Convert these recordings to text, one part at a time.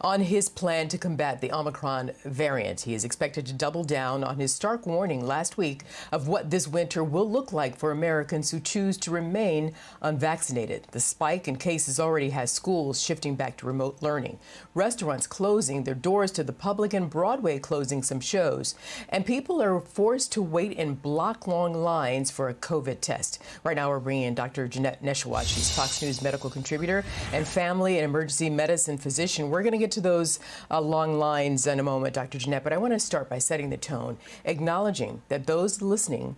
on his plan to combat the Omicron variant. He is expected to double down on his stark warning last week of what this winter will look like for Americans who choose to remain unvaccinated. The spike in cases already has schools shifting back to remote learning, restaurants closing their doors to the public, and Broadway closing some shows. And people are forced to wait in block long lines for a COVID test. Right now, we're bringing in Dr. Janette Nesheiwat. She's Fox News medical contributor and family and emergency medicine physician we're going to get to those uh, long lines in a moment, Dr. Janette, but I want to start by setting the tone, acknowledging that those listening,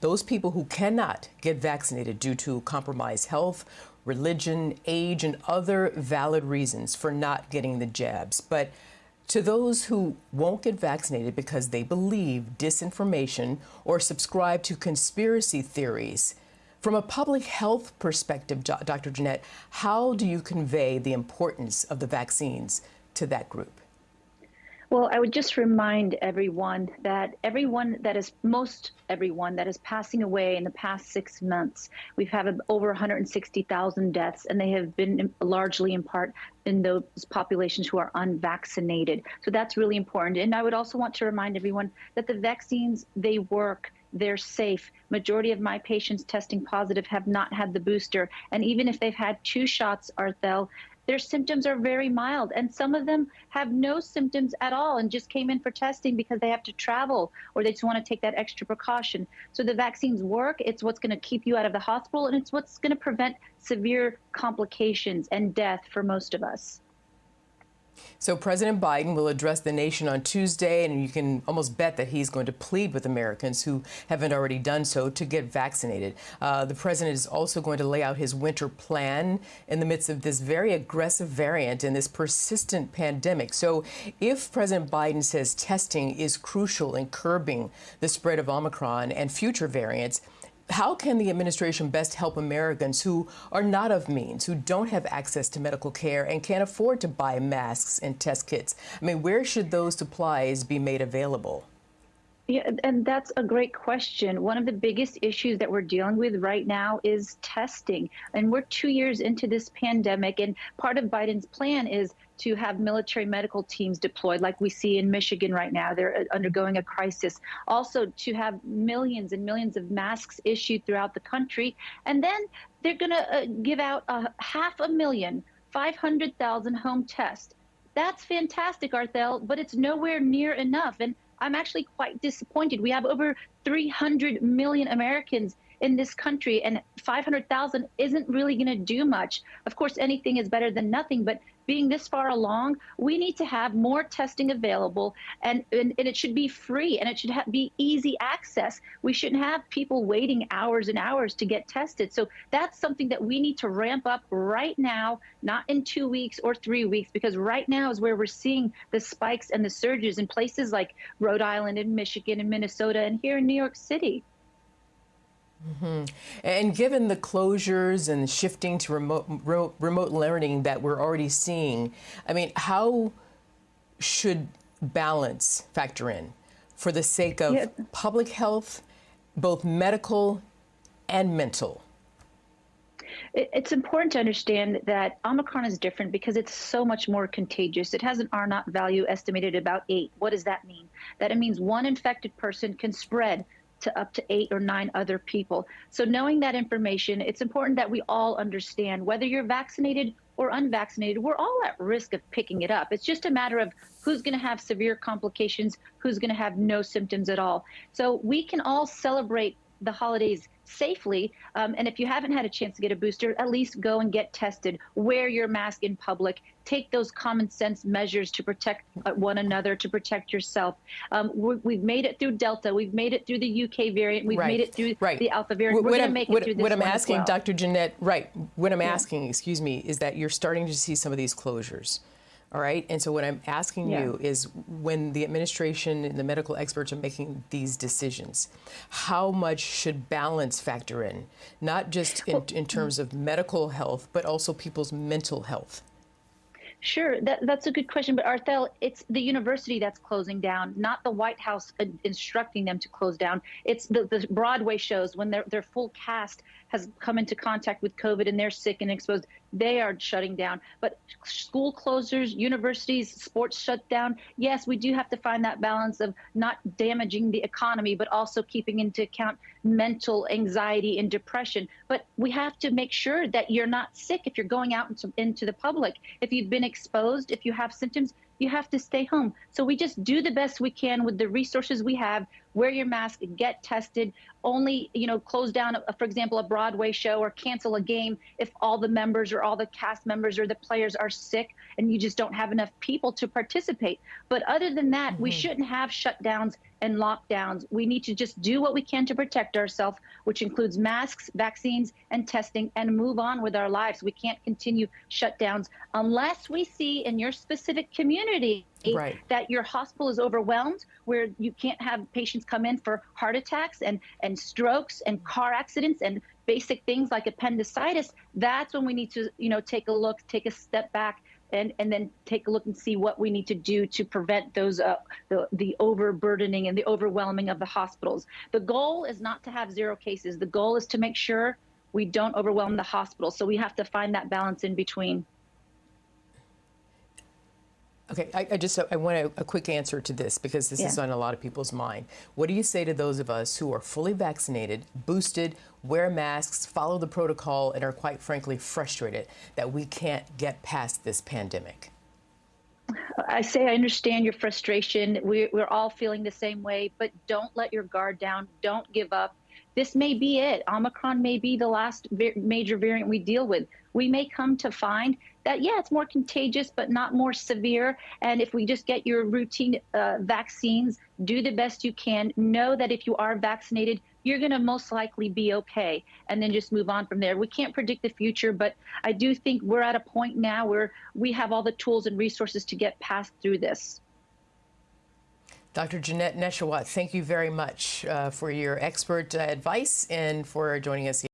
those people who cannot get vaccinated due to compromised health, religion, age, and other valid reasons for not getting the jabs. But to those who won't get vaccinated because they believe disinformation or subscribe to conspiracy theories, from a public health perspective, Dr. Janette, how do you convey the importance of the vaccines to that group? Well, I would just remind everyone that everyone that is, most everyone that is passing away in the past six months, we've had over 160,000 deaths, and they have been largely in part in those populations who are unvaccinated. So that's really important. And I would also want to remind everyone that the vaccines, they work they're safe. Majority of my patients testing positive have not had the booster. And even if they've had two shots, Arthel, their symptoms are very mild. And some of them have no symptoms at all and just came in for testing because they have to travel or they just want to take that extra precaution. So the vaccines work. It's what's going to keep you out of the hospital and it's what's going to prevent severe complications and death for most of us. So President Biden will address the nation on Tuesday, and you can almost bet that he's going to plead with Americans who haven't already done so to get vaccinated. Uh, the president is also going to lay out his winter plan in the midst of this very aggressive variant and this persistent pandemic. So if President Biden says testing is crucial in curbing the spread of Omicron and future variants, how can the administration best help Americans who are not of means, who don't have access to medical care and can't afford to buy masks and test kits? I mean, where should those supplies be made available? Yeah, and that's a great question. One of the biggest issues that we're dealing with right now is testing. And we're two years into this pandemic, and part of Biden's plan is to have military medical teams deployed, like we see in Michigan right now. They're uh, undergoing a crisis. Also, to have millions and millions of masks issued throughout the country. And then they're going to uh, give out a half a million, 500,000 home tests. That's fantastic, Arthel, but it's nowhere near enough. And I'm actually quite disappointed. We have over 300 million Americans in this country, and 500,000 isn't really going to do much. Of course, anything is better than nothing, but being this far along, we need to have more testing available and, and, and it should be free and it should be easy access. We shouldn't have people waiting hours and hours to get tested. So that's something that we need to ramp up right now, not in two weeks or three weeks, because right now is where we're seeing the spikes and the surges in places like Rhode Island and Michigan and Minnesota and here in New York City. Mm -hmm. And given the closures and shifting to remote, remote learning that we're already seeing, I mean, how should balance factor in for the sake of yeah. public health, both medical and mental? It's important to understand that Omicron is different because it's so much more contagious. It has an R naught value estimated at about eight. What does that mean? That it means one infected person can spread to up to eight or nine other people. So knowing that information, it's important that we all understand whether you're vaccinated or unvaccinated, we're all at risk of picking it up. It's just a matter of who's going to have severe complications, who's going to have no symptoms at all. So we can all celebrate the holidays safely. Um, and if you haven't had a chance to get a booster, at least go and get tested. Wear your mask in public. Take those common sense measures to protect uh, one another, to protect yourself. Um, we have made it through Delta. We've made it through the UK variant. We've right. made it through right. the Alpha variant. We're going to make it what, through this What I'm asking, well. Dr. Janette, right, what I'm yeah. asking, excuse me, is that you're starting to see some of these closures. All right. And so, what I'm asking yeah. you is when the administration and the medical experts are making these decisions, how much should balance factor in, not just in, in terms of medical health, but also people's mental health? Sure, that, that's a good question. But Arthel, it's the university that's closing down, not the White House uh, instructing them to close down. It's the, the Broadway shows when their, their full cast has come into contact with COVID and they're sick and exposed. They are shutting down. But school closures, universities, sports shut down. Yes, we do have to find that balance of not damaging the economy, but also keeping into account mental anxiety and depression. But we have to make sure that you're not sick if you're going out into, into the public. If you've been exposed, if you have symptoms, you have to stay home. So we just do the best we can with the resources we have. Wear your mask, get tested. Only, you know, close down, for example, a Broadway show or cancel a game if all the members or all the cast members or the players are sick and you just don't have enough people to participate. But other than that, mm -hmm. we shouldn't have shutdowns and lockdowns. We need to just do what we can to protect ourselves, which includes masks, vaccines, and testing, and move on with our lives. We can't continue shutdowns unless we see in your specific community right. that your hospital is overwhelmed, where you can't have patients come in for heart attacks and, and strokes and car accidents and basic things like appendicitis. That's when we need to, you know, take a look, take a step back and, and then take a look and see what we need to do to prevent those uh, the, the overburdening and the overwhelming of the hospitals. The goal is not to have zero cases. The goal is to make sure we don't overwhelm the hospital. So we have to find that balance in between. Okay, I, I just I want a, a, quick answer to this because this yeah. is on a lot of people's mind. What do you say to those of us who are fully vaccinated, boosted, wear masks, follow the protocol, and are quite frankly frustrated that we can't get past this pandemic? I say I understand your frustration. We, we're all feeling the same way, but don't let your guard down. Don't give up. This may be it. Omicron may be the last major variant we deal with. We may come to find that, yeah, it's more contagious, but not more severe. And if we just get your routine uh, vaccines, do the best you can. Know that if you are vaccinated, you're going to most likely be okay. And then just move on from there. We can't predict the future, but I do think we're at a point now where we have all the tools and resources to get past through this. Dr. Janette Nesheiwat, thank you very much uh, for your expert uh, advice and for joining us.